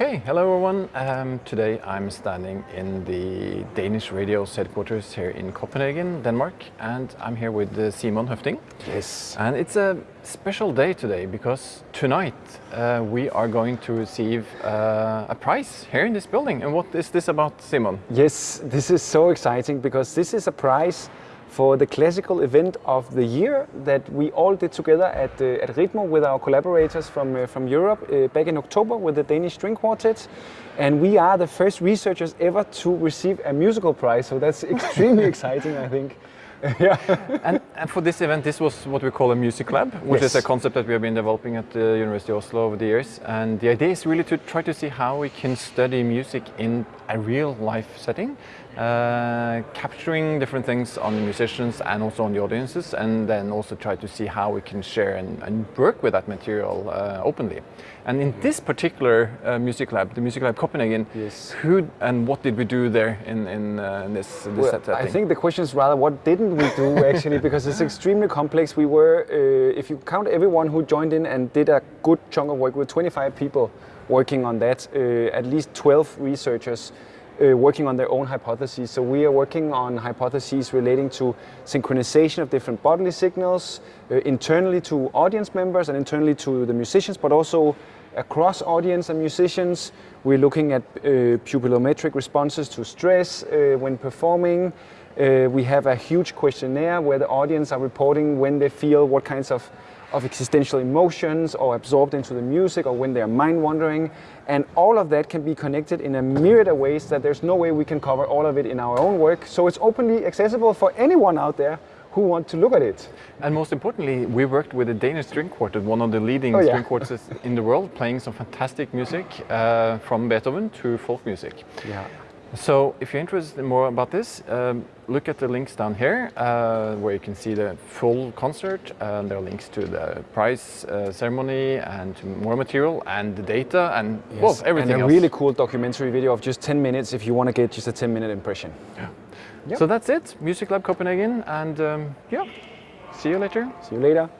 Okay, hello everyone. Um, today I'm standing in the Danish Radio's headquarters here in Copenhagen, Denmark, and I'm here with uh, Simon Høffding. Yes. And it's a special day today because tonight uh, we are going to receive uh, a prize here in this building. And what is this about, Simon? Yes, this is so exciting because this is a prize for the classical event of the year that we all did together at, uh, at Ritmo with our collaborators from, uh, from Europe uh, back in October with the Danish String Quartet. And we are the first researchers ever to receive a musical prize, so that's extremely exciting, I think. yeah. and, and, for this event, this was what we call a music lab, which yes. is a concept that we have been developing at the University of Oslo over the years. And the idea is really to try to see how we can study music in a real life setting, uh, capturing different things on the musicians and also on the audiences, and then also try to see how we can share and, and work with that material uh, openly. And in this particular uh, music lab, the Music Lab Copenhagen, yes. who and what did we do there in, in, uh, in this, this well, setting? I think the question is rather what didn't we do actually, because it's extremely complex. We were, uh, if you count everyone who joined in and did a good chunk of work, with 25 people working on that, uh, at least 12 researchers uh, working on their own hypotheses. So we are working on hypotheses relating to synchronization of different bodily signals, uh, internally to audience members and internally to the musicians, but also across audience and musicians. We're looking at uh, pupillometric responses to stress uh, when performing. Uh, we have a huge questionnaire where the audience are reporting when they feel what kinds of, of existential emotions or absorbed into the music or when they're mind wandering. And all of that can be connected in a myriad of ways that there's no way we can cover all of it in our own work. So it's openly accessible for anyone out there who want to look at it. And most importantly, we worked with a Danish String Quartet, one of the leading oh, yeah. string quartets in the world, playing some fantastic music uh, from Beethoven to folk music. Yeah. So if you're interested in more about this, um, look at the links down here uh, where you can see the full concert. Uh, there are links to the prize uh, ceremony and more material and the data and yes. well, everything And a else. really cool documentary video of just 10 minutes if you want to get just a 10 minute impression. Yeah. Yep. So that's it, Music Lab Copenhagen, and um, yeah, see you later. See you later.